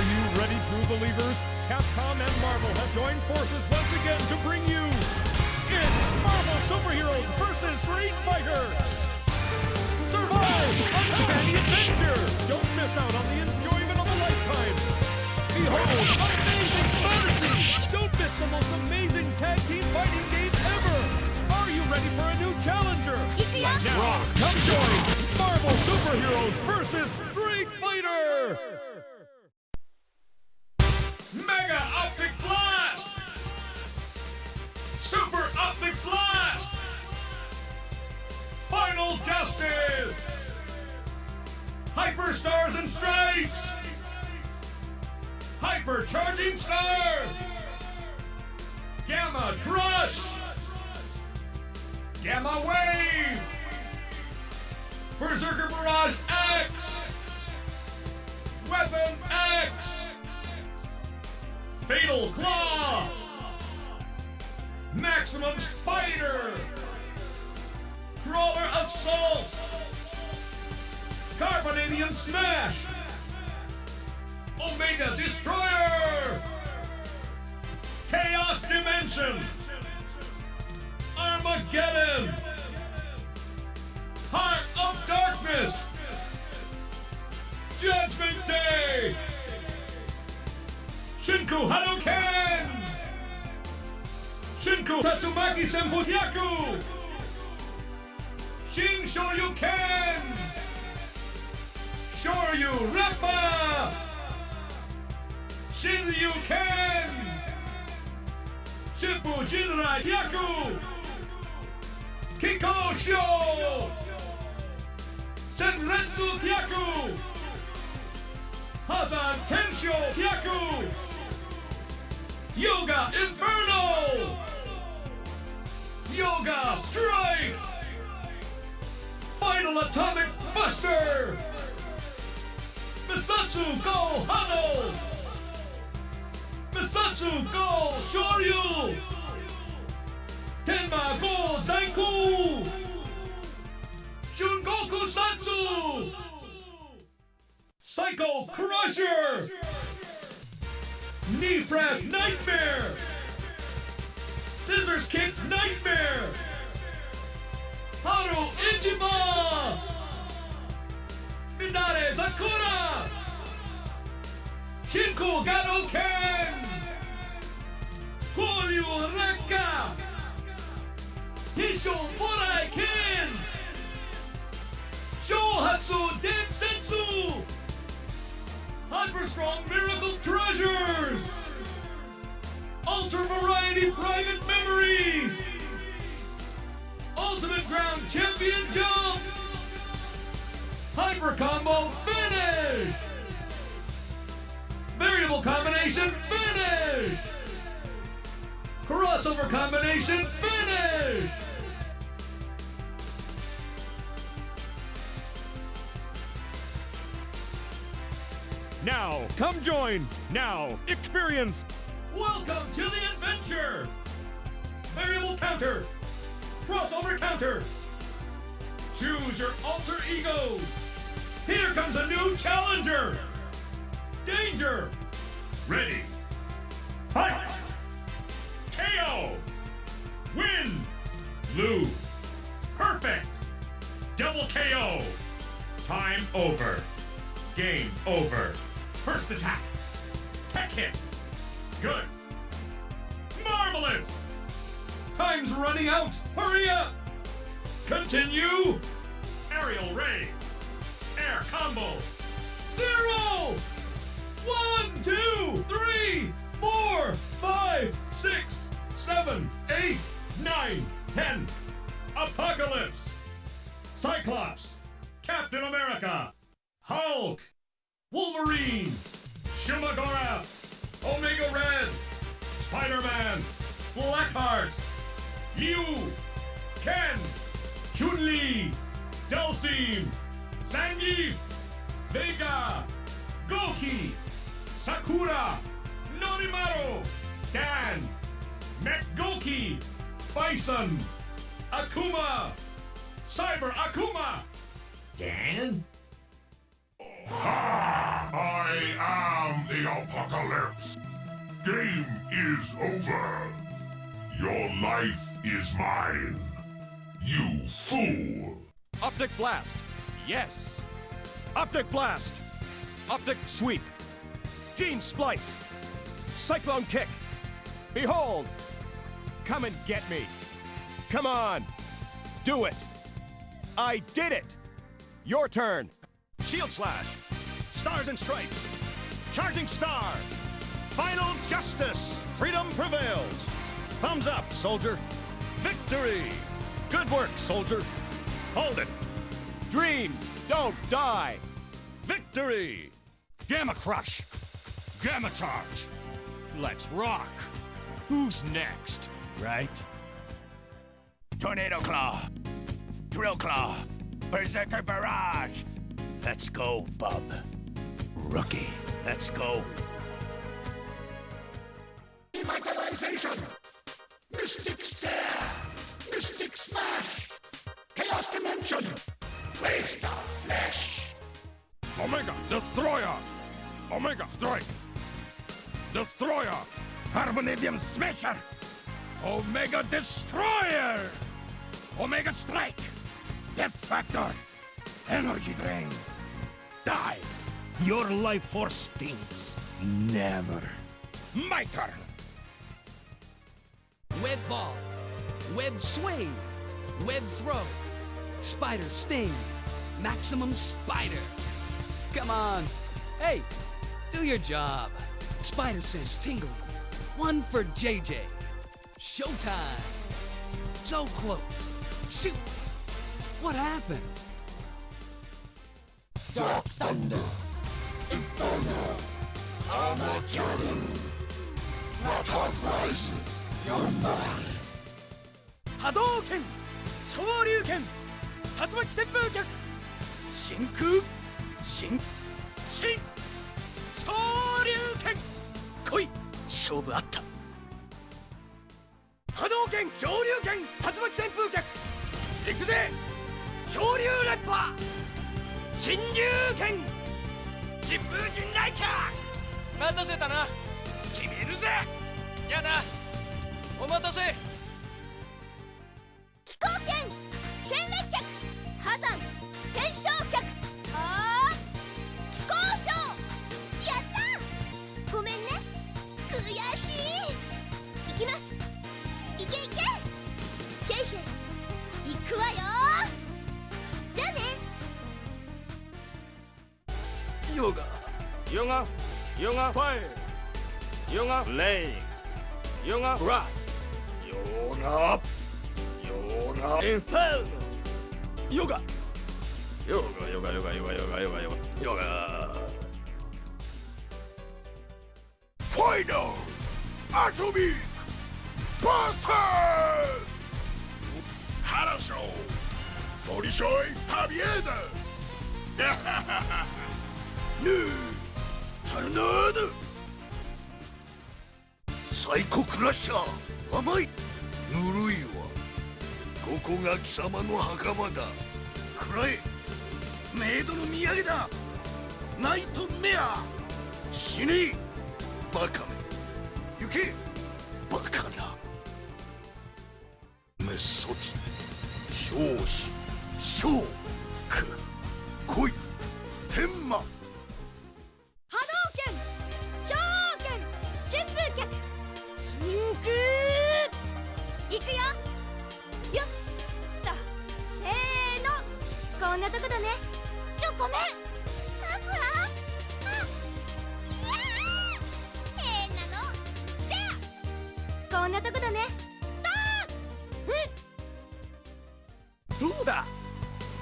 Are you ready, true believers? Capcom and Marvel have joined forces once again to bring you it's Marvel Superheroes vs. Street Fighter! Survive uncanny adventure! Don't miss out on the enjoyment of a lifetime! Behold, amazing fantasy! Don't miss the most amazing tag team fighting game ever! Are you ready for a new challenger? Let's rock! Come join Marvel Superheroes vs. Street Fighter! Mega Optic Blast! Super Optic Blast! Final Justice! Hyperstars and Stripes! Hypercharging Star! Gamma Crush! Gamma Wave! Berserker Barrage X! Weapon X! Fatal Claw! Maximum Spider! Crawler Assault! Carbonadium Smash! Omega Destroyer! Chaos Dimension! Armageddon! Heart of Darkness! Judgment Day! Shinku Hadouken! Shinku Tatsumaki Senpukyaku! Shin Shoryuken! Shoryu Rappa! Shinryu Ken! Shippu Jinrai Kyaku! Kiko Sho! Senretsu Kyaku! Hazan Tensho Kyaku! Yoga Inferno! Yoga Strike! Final Atomic Buster! Misatsu Go Hano! Misatsu Go Shoryu! Tenma Go Daiku! Shungoku Satsu! Psycho Crusher! Knee Press Nightmare! Scissors Kick Nightmare! Haru Ichiban! Minare Sakura! Shinku Gano Ken! Koryu Rekka! Hisho Morai Ken! Chohatsu Densetsu! Strong Miracle Treasures! Ultra Variety Private Memories! Ultimate Ground Champion Jump! Hyper Combo Finish! Variable Combination Finish! Crossover Combination Finish! Now, come join! Now, experience! Welcome to the adventure! Variable counter! Crossover counter! Choose your alter egos! Here comes a new challenger! Danger! Ready! Fight! KO! Win! Lose! Perfect! Double KO! Time over! Game over! First attack! Tech hit! Good! Marvelous! Time's running out! Hurry up! Continue! Aerial Ray! Air Combo! Blackheart! You! Ken! Chun-Li! Dhalsim! Zangief! Vega! Goki! Sakura! Norimaro! Dan! Metgoki! Bison! Akuma! Cyber Akuma! Dan? Ah, I am the apocalypse. Game is over. Your life is mine. You fool. Optic Blast. Yes. Optic Blast. Optic Sweep. Gene Splice. Cyclone Kick. Behold. Come and get me. Come on. Do it. I did it. Your turn. Shield Slash. Stars and Stripes. Charging Star. Final Justice. Freedom prevails. Thumbs up, soldier. Victory. Good work, soldier. Hold it. Dreams don't die. Victory. Gamma Crush. Gamma Charge. Let's rock. Who's next, right? Tornado Claw. Drill Claw. Berserker Barrage. Let's go, bub. Rookie. Let's go. Revitalization! Mystic Stare! Mystic Smash! Chaos Dimension! Waste of Flesh! Omega Destroyer! Omega Strike! Destroyer! Carbonadium Smasher! Omega Destroyer! Omega Strike! Death Factor! Energy Drain! Die! Your life force stinks. Never. My turn! Web ball, web swing, web throw, spider sting, maximum spider. Come on. Hey, do your job. Spider sense tingle. One for JJ. Showtime. So close. Shoot. What happened? Dark Thunder! Inferno! Armageddon! Rockhardt Rise! 波動拳昇竜拳竜巻旋風脚真空真真昇竜拳来い勝負あった。波動拳昇竜拳竜巻旋風脚行くぜ昇竜レッパー新竜拳疾風陣雷キャ待たせたな。決めるぜやなお待たせ。気候圏戦列脚火山天正脚あー気候症やったごめんね。悔しい。行きます。いけいけ。シェイシェイ。行くわよじゃあねヨガ。ヨガ。ヨガファイヨガ。レイ。ヨガ。ブラヨガヨガインフェルノヨガヨガヨガヨガヨガヨガヨガヨガヨガファイナルアトミックバスターハラショートリショイハビエダヌータルナードサイコクラッシャー甘いぬるいわ。ここが貴様の墓場だ。くらえメイドの土産だ。ナイトメア。死ね。バカめ。行け。バカな。滅卒少子。小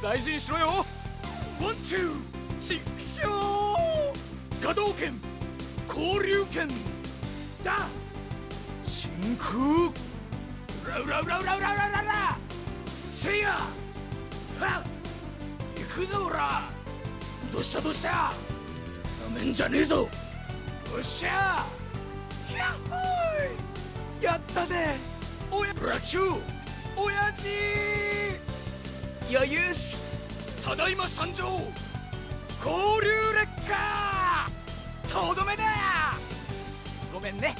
大事にしろよ。ワンチューシショー波動拳交流拳だ真空ラウラウラウラウラウラウラウラせいやはっ行くぞおらどうしたどうしたなめんじゃねえぞよっしゃやっほーいやったねおやラチューおやじ余裕ただいま参上。交流劣化。とどめだ。ごめんね。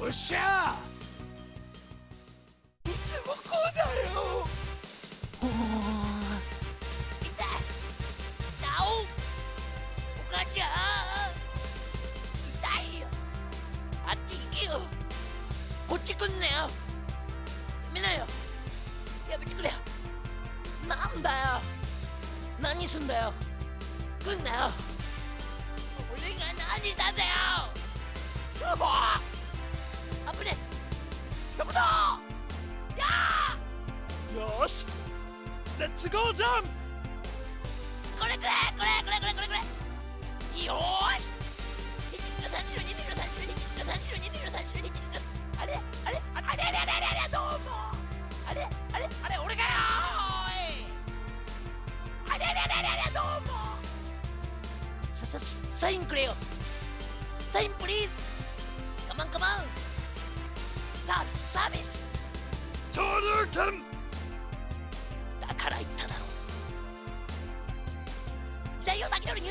よっしゃ。よ。し。サインくれよ。サインプリーズ。カマンカマン。サービス。サービス登だから言っただろ。先取り